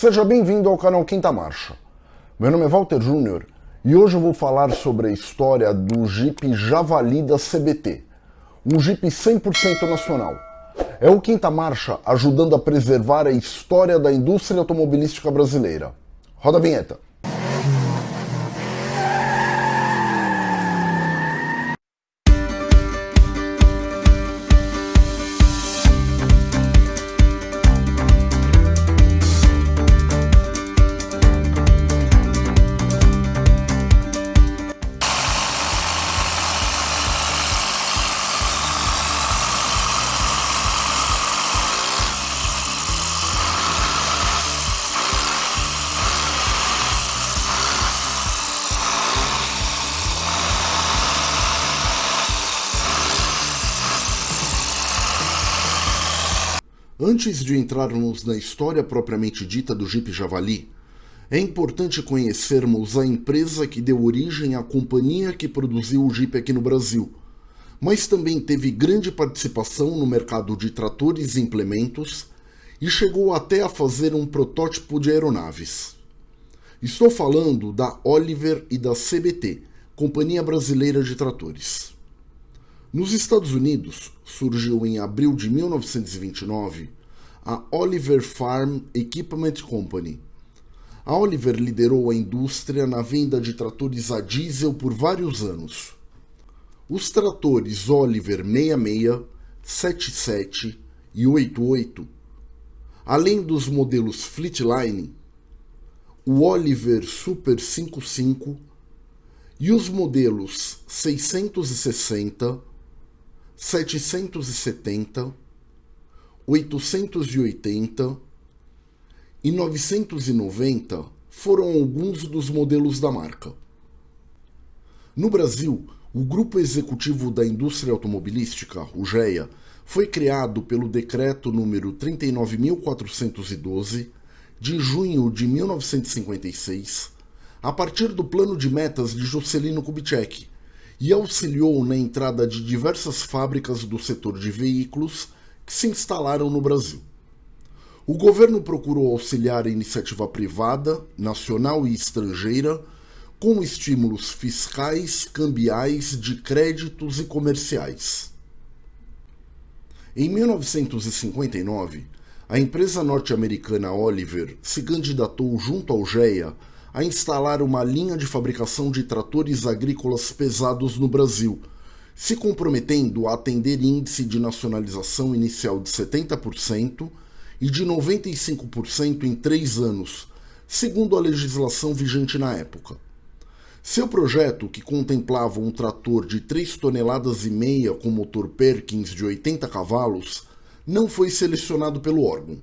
Seja bem-vindo ao canal Quinta Marcha. Meu nome é Walter Júnior e hoje eu vou falar sobre a história do Jeep Javali da CBT, um Jeep 100% nacional. É o Quinta Marcha ajudando a preservar a história da indústria automobilística brasileira. Roda a vinheta. Antes de entrarmos na história propriamente dita do Jeep Javali, é importante conhecermos a empresa que deu origem à companhia que produziu o Jeep aqui no Brasil, mas também teve grande participação no mercado de tratores e implementos e chegou até a fazer um protótipo de aeronaves. Estou falando da Oliver e da CBT, Companhia Brasileira de Tratores. Nos Estados Unidos, surgiu em abril de 1929 a Oliver Farm Equipment Company. A Oliver liderou a indústria na venda de tratores a diesel por vários anos. Os tratores Oliver 66, 77 e 88, além dos modelos Fleetline, o Oliver Super 55 e os modelos 660 770, 880 e 990 foram alguns dos modelos da marca. No Brasil, o Grupo Executivo da Indústria Automobilística, o GEA, foi criado pelo Decreto número 39.412 de junho de 1956, a partir do plano de metas de Juscelino Kubitschek, e auxiliou na entrada de diversas fábricas do setor de veículos que se instalaram no Brasil. O governo procurou auxiliar a iniciativa privada, nacional e estrangeira, com estímulos fiscais, cambiais, de créditos e comerciais. Em 1959, a empresa norte-americana Oliver se candidatou junto ao GEA a instalar uma linha de fabricação de tratores agrícolas pesados no Brasil, se comprometendo a atender índice de nacionalização inicial de 70% e de 95% em três anos, segundo a legislação vigente na época. Seu projeto, que contemplava um trator de 3 toneladas e meia com motor Perkins de 80 cavalos, não foi selecionado pelo órgão.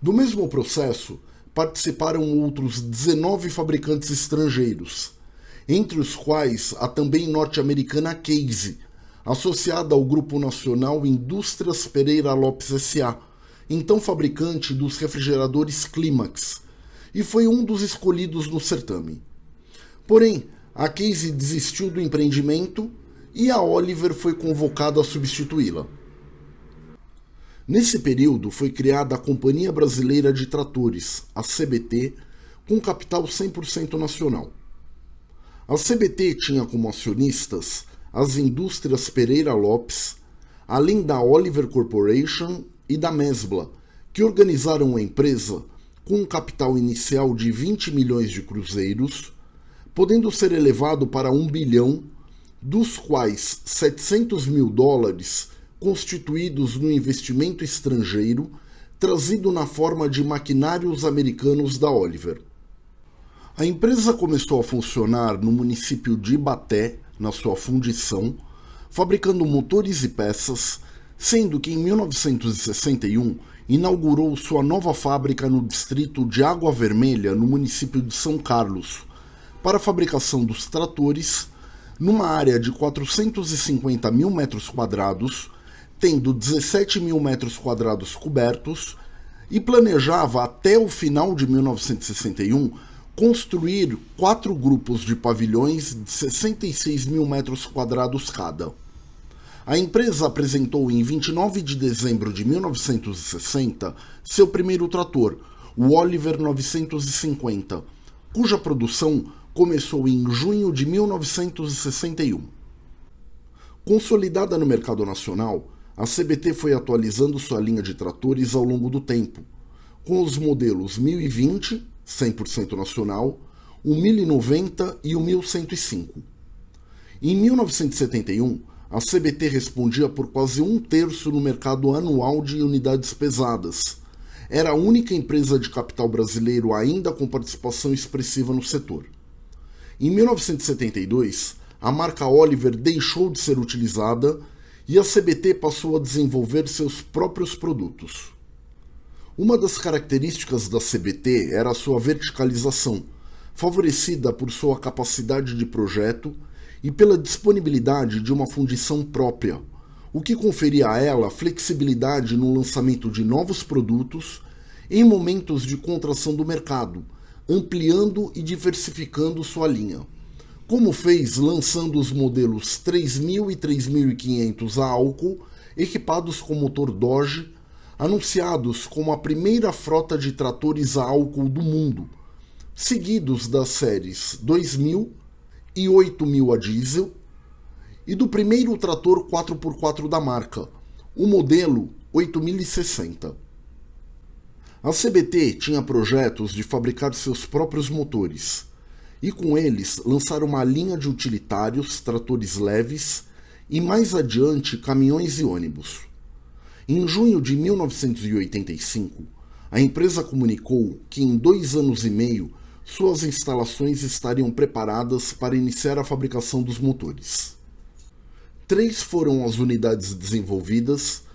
Do mesmo processo, participaram outros 19 fabricantes estrangeiros, entre os quais a também norte-americana Case, associada ao Grupo Nacional Indústrias Pereira Lopes S.A., então fabricante dos refrigeradores Climax, e foi um dos escolhidos no certame. Porém, a Case desistiu do empreendimento e a Oliver foi convocada a substituí-la. Nesse período foi criada a Companhia Brasileira de Tratores, a CBT, com capital 100% nacional. A CBT tinha como acionistas as indústrias Pereira Lopes, além da Oliver Corporation e da Mesbla, que organizaram a empresa com um capital inicial de 20 milhões de cruzeiros, podendo ser elevado para 1 bilhão, dos quais 700 mil dólares constituídos no investimento estrangeiro trazido na forma de maquinários americanos da Oliver. A empresa começou a funcionar no município de Ibaté, na sua fundição, fabricando motores e peças, sendo que em 1961 inaugurou sua nova fábrica no distrito de Água Vermelha, no município de São Carlos, para a fabricação dos tratores, numa área de 450 mil metros quadrados, tendo 17 mil metros quadrados cobertos, e planejava até o final de 1961 construir quatro grupos de pavilhões de 66 mil metros quadrados cada. A empresa apresentou em 29 de dezembro de 1960 seu primeiro trator, o Oliver 950, cuja produção começou em junho de 1961. Consolidada no mercado nacional, a CBT foi atualizando sua linha de tratores ao longo do tempo, com os modelos 1020, 100% nacional, o 1090 e o 1105. Em 1971, a CBT respondia por quase um terço no mercado anual de unidades pesadas. Era a única empresa de capital brasileiro ainda com participação expressiva no setor. Em 1972, a marca Oliver deixou de ser utilizada e a CBT passou a desenvolver seus próprios produtos. Uma das características da CBT era sua verticalização, favorecida por sua capacidade de projeto e pela disponibilidade de uma fundição própria, o que conferia a ela flexibilidade no lançamento de novos produtos em momentos de contração do mercado ampliando e diversificando sua linha, como fez lançando os modelos 3000 e 3500 a álcool equipados com motor Dodge, anunciados como a primeira frota de tratores a álcool do mundo, seguidos das séries 2000 e 8000 a diesel, e do primeiro trator 4x4 da marca, o modelo 8060. A CBT tinha projetos de fabricar seus próprios motores e com eles lançar uma linha de utilitários, tratores leves e mais adiante caminhões e ônibus. Em junho de 1985, a empresa comunicou que em dois anos e meio suas instalações estariam preparadas para iniciar a fabricação dos motores. Três foram as unidades desenvolvidas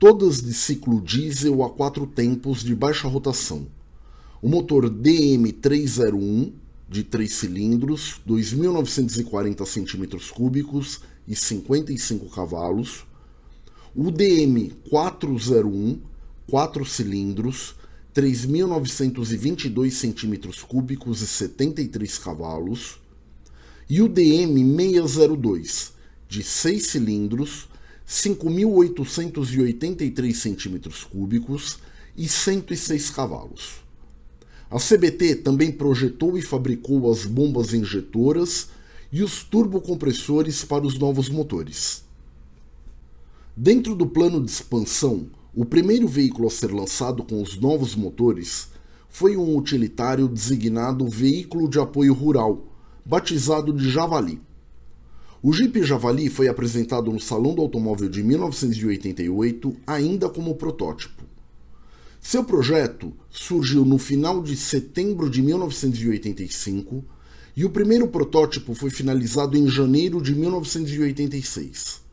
todas de ciclo diesel a quatro tempos de baixa rotação. O motor DM301 de 3 cilindros, 2.940 cm3 e 55 cavalos. O DM401, 4 cilindros, 3.922 cm3 e 73 cavalos. E o DM602, de 6 cilindros, 5.883 centímetros cúbicos e 106 cavalos. A CBT também projetou e fabricou as bombas injetoras e os turbocompressores para os novos motores. Dentro do plano de expansão, o primeiro veículo a ser lançado com os novos motores foi um utilitário designado Veículo de Apoio Rural, batizado de Javali. O Jeep Javali foi apresentado no Salão do Automóvel de 1988 ainda como protótipo. Seu projeto surgiu no final de setembro de 1985 e o primeiro protótipo foi finalizado em janeiro de 1986.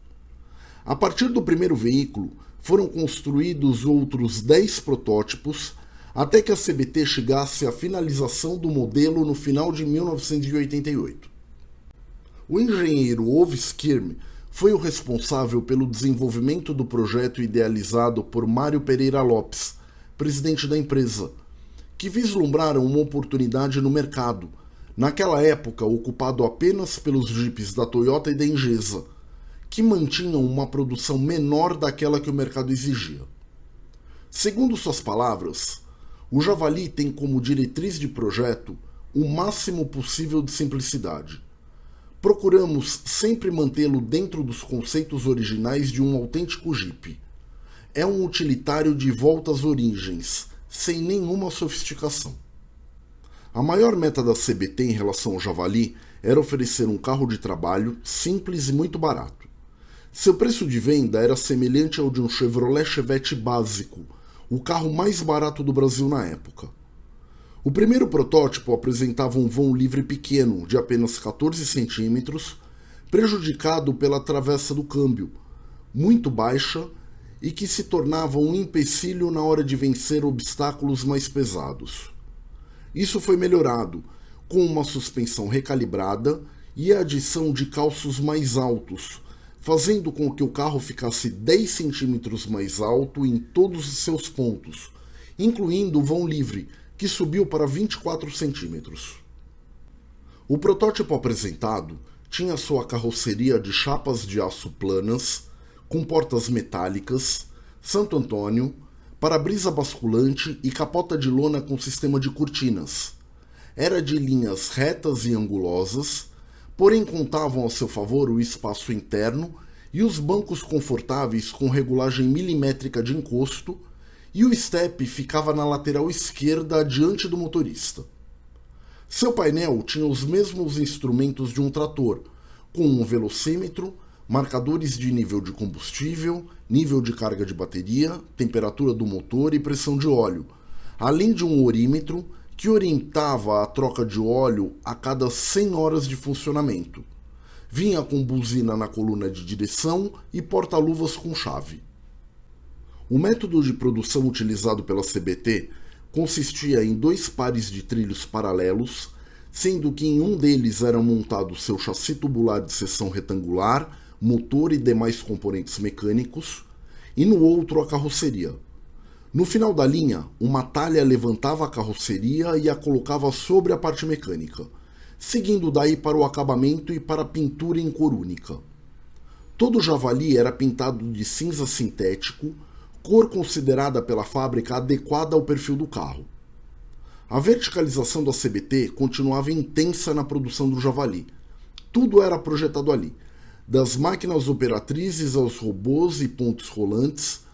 A partir do primeiro veículo, foram construídos outros 10 protótipos até que a CBT chegasse à finalização do modelo no final de 1988. O engenheiro Ove Skirm foi o responsável pelo desenvolvimento do projeto idealizado por Mário Pereira Lopes, presidente da empresa, que vislumbraram uma oportunidade no mercado, naquela época ocupado apenas pelos jipes da Toyota e da Engesa, que mantinham uma produção menor daquela que o mercado exigia. Segundo suas palavras, o Javali tem como diretriz de projeto o máximo possível de simplicidade procuramos sempre mantê-lo dentro dos conceitos originais de um autêntico Jeep. É um utilitário de volta às origens, sem nenhuma sofisticação. A maior meta da CBT em relação ao Javali era oferecer um carro de trabalho simples e muito barato. Seu preço de venda era semelhante ao de um Chevrolet Chevette básico, o carro mais barato do Brasil na época. O primeiro protótipo apresentava um vão livre pequeno, de apenas 14 centímetros, prejudicado pela travessa do câmbio, muito baixa e que se tornava um empecilho na hora de vencer obstáculos mais pesados. Isso foi melhorado com uma suspensão recalibrada e a adição de calços mais altos, fazendo com que o carro ficasse 10 centímetros mais alto em todos os seus pontos, incluindo o vão livre, que subiu para 24 centímetros. O protótipo apresentado tinha sua carroceria de chapas de aço planas, com portas metálicas, Santo Antônio, para-brisa basculante e capota de lona com sistema de cortinas. Era de linhas retas e angulosas, porém contavam a seu favor o espaço interno e os bancos confortáveis com regulagem milimétrica de encosto, e o step ficava na lateral esquerda diante do motorista. Seu painel tinha os mesmos instrumentos de um trator, com um velocímetro, marcadores de nível de combustível, nível de carga de bateria, temperatura do motor e pressão de óleo, além de um orímetro que orientava a troca de óleo a cada 100 horas de funcionamento. Vinha com buzina na coluna de direção e porta-luvas com chave. O método de produção utilizado pela CBT consistia em dois pares de trilhos paralelos, sendo que em um deles era montado seu chassi tubular de seção retangular, motor e demais componentes mecânicos, e no outro a carroceria. No final da linha, uma talha levantava a carroceria e a colocava sobre a parte mecânica, seguindo daí para o acabamento e para a pintura em cor única. Todo o javali era pintado de cinza sintético, cor considerada pela fábrica adequada ao perfil do carro. A verticalização da CBT continuava intensa na produção do Javali. Tudo era projetado ali, das máquinas operatrizes aos robôs e pontes rolantes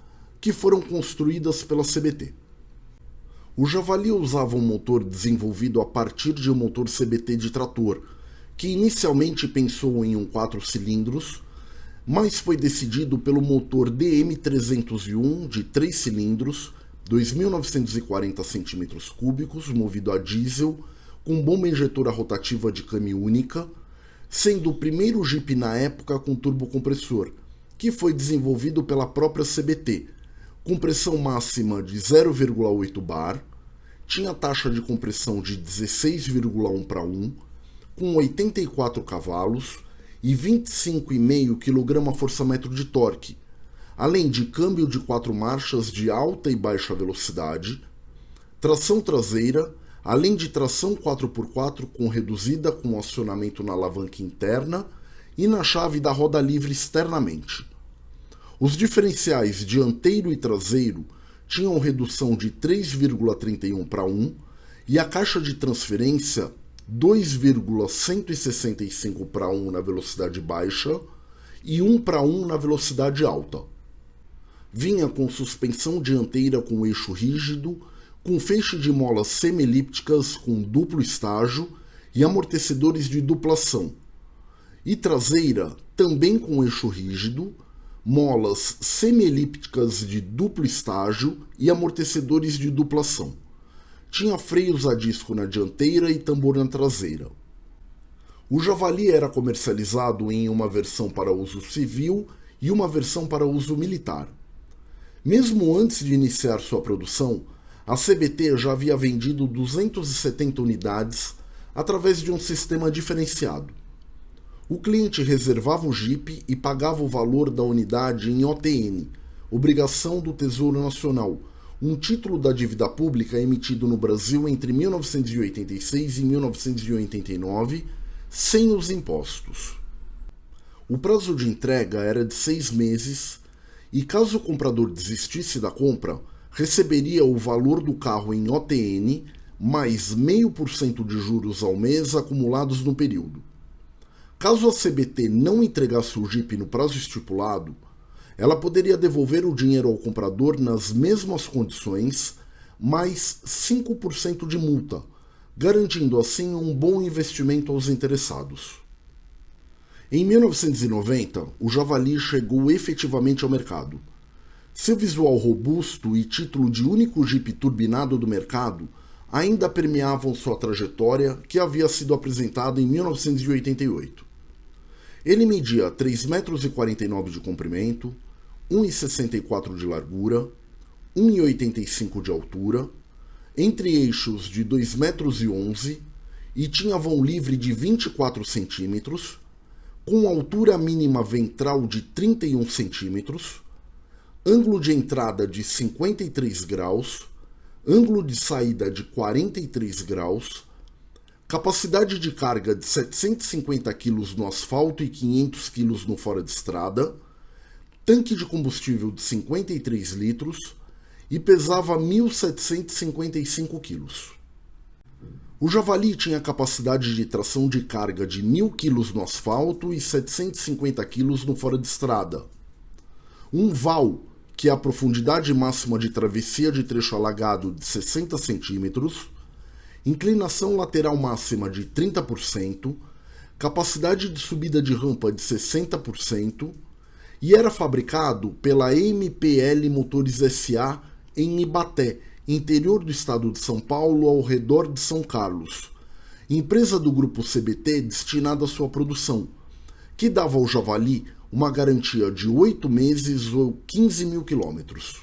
que foram construídas pela CBT. O Javali usava um motor desenvolvido a partir de um motor CBT de trator, que inicialmente pensou em um 4 cilindros, mas foi decidido pelo motor DM301 de 3 cilindros, 2.940 cm3, movido a diesel, com bomba injetora rotativa de câmbio única, sendo o primeiro Jeep na época com turbocompressor, que foi desenvolvido pela própria CBT, com pressão máxima de 0,8 bar, tinha taxa de compressão de 16,1 para 1, com 84 cavalos, e 25,5 kgfm de torque, além de câmbio de quatro marchas de alta e baixa velocidade, tração traseira, além de tração 4x4 com reduzida com acionamento na alavanca interna e na chave da roda livre externamente. Os diferenciais dianteiro e traseiro tinham redução de 3,31 para 1 e a caixa de transferência 2,165 para 1 na velocidade baixa e 1 para 1 na velocidade alta. Vinha com suspensão dianteira com eixo rígido, com feixe de molas semi-elípticas com duplo estágio e amortecedores de duplação. E traseira também com eixo rígido, molas semi-elípticas de duplo estágio e amortecedores de duplação tinha freios a disco na dianteira e tambor na traseira. O Javali era comercializado em uma versão para uso civil e uma versão para uso militar. Mesmo antes de iniciar sua produção, a CBT já havia vendido 270 unidades através de um sistema diferenciado. O cliente reservava o Jeep e pagava o valor da unidade em OTN, obrigação do Tesouro Nacional, um título da dívida pública emitido no Brasil entre 1986 e 1989, sem os impostos. O prazo de entrega era de seis meses e, caso o comprador desistisse da compra, receberia o valor do carro em OTN mais 0,5% de juros ao mês acumulados no período. Caso a CBT não entregasse o Jeep no prazo estipulado, ela poderia devolver o dinheiro ao comprador nas mesmas condições, mais 5% de multa, garantindo assim um bom investimento aos interessados. Em 1990, o Javali chegou efetivamente ao mercado. Seu visual robusto e título de único Jeep turbinado do mercado ainda permeavam sua trajetória que havia sido apresentada em 1988. Ele media 3,49 metros de comprimento, 1,64 de largura, 1,85 de altura, entre eixos de 2,11 metros e tinha vão livre de 24 centímetros, com altura mínima ventral de 31 centímetros, ângulo de entrada de 53 graus, ângulo de saída de 43 graus, capacidade de carga de 750 kg no asfalto e 500 kg no fora de estrada, tanque de combustível de 53 litros e pesava 1.755 quilos. O Javali tinha capacidade de tração de carga de 1.000 kg no asfalto e 750 kg no fora de estrada. Um VAL, que é a profundidade máxima de travessia de trecho alagado de 60 centímetros, inclinação lateral máxima de 30%, capacidade de subida de rampa de 60% e era fabricado pela MPL Motores SA em Ibaté, interior do estado de São Paulo, ao redor de São Carlos, empresa do grupo CBT destinada à sua produção, que dava ao Javali uma garantia de 8 meses ou 15 mil quilômetros.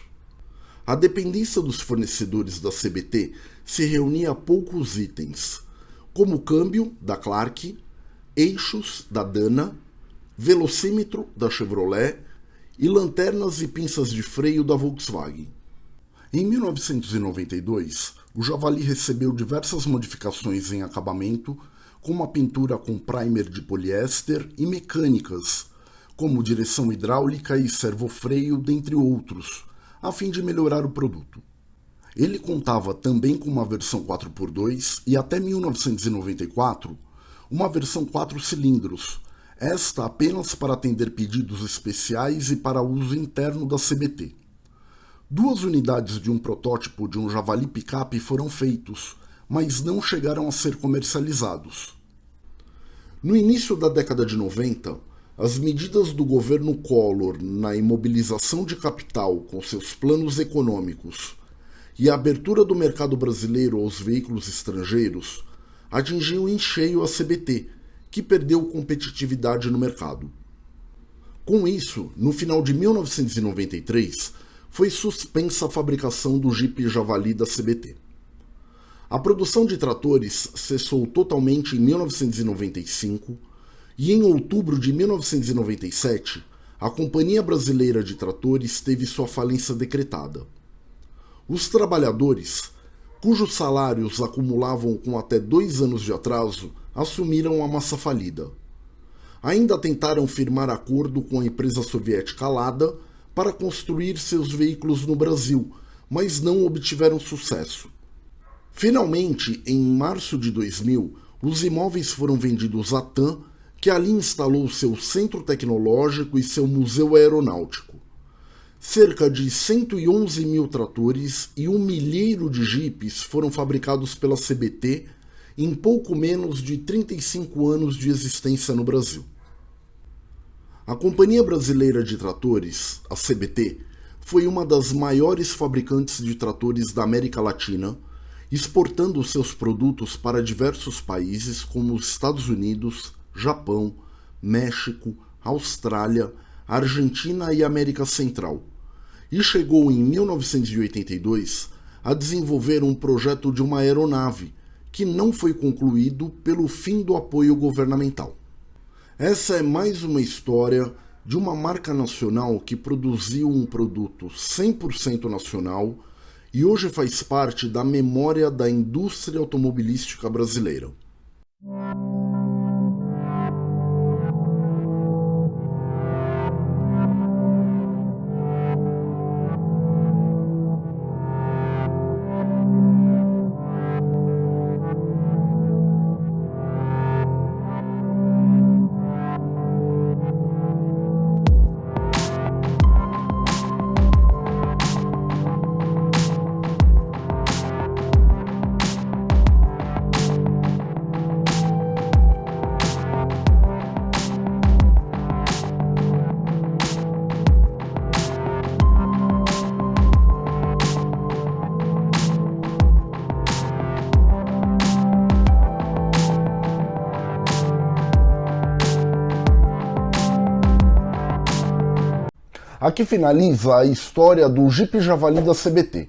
A dependência dos fornecedores da CBT se reunia a poucos itens, como câmbio da Clark, eixos da Dana, velocímetro da Chevrolet e lanternas e pinças de freio da Volkswagen. Em 1992, o Javali recebeu diversas modificações em acabamento, como a pintura com primer de poliéster e mecânicas, como direção hidráulica e servofreio, dentre outros, a fim de melhorar o produto. Ele contava também com uma versão 4x2 e até 1994 uma versão 4 cilindros, esta apenas para atender pedidos especiais e para uso interno da CBT. Duas unidades de um protótipo de um Javali picape foram feitos, mas não chegaram a ser comercializados. No início da década de 90, as medidas do governo Collor na imobilização de capital com seus planos econômicos e a abertura do mercado brasileiro aos veículos estrangeiros atingiu em cheio a CBT, que perdeu competitividade no mercado. Com isso, no final de 1993, foi suspensa a fabricação do Jeep Javali da CBT. A produção de tratores cessou totalmente em 1995 e em outubro de 1997 a Companhia Brasileira de Tratores teve sua falência decretada. Os trabalhadores, cujos salários acumulavam com até dois anos de atraso, assumiram a massa falida. Ainda tentaram firmar acordo com a empresa soviética Lada para construir seus veículos no Brasil, mas não obtiveram sucesso. Finalmente, em março de 2000, os imóveis foram vendidos à TAM, que ali instalou seu centro tecnológico e seu museu aeronáutico. Cerca de 111 mil tratores e um milheiro de jipes foram fabricados pela CBT em pouco menos de 35 anos de existência no Brasil. A Companhia Brasileira de Tratores, a CBT, foi uma das maiores fabricantes de tratores da América Latina, exportando seus produtos para diversos países como os Estados Unidos, Japão, México, Austrália, Argentina e América Central, e chegou em 1982 a desenvolver um projeto de uma aeronave que não foi concluído pelo fim do apoio governamental. Essa é mais uma história de uma marca nacional que produziu um produto 100% nacional e hoje faz parte da memória da indústria automobilística brasileira. Aqui finaliza a história do Jeep Javali da CBT.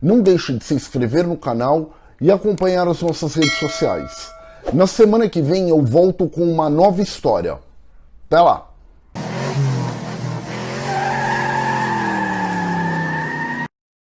Não deixe de se inscrever no canal e acompanhar as nossas redes sociais. Na semana que vem eu volto com uma nova história. Até lá!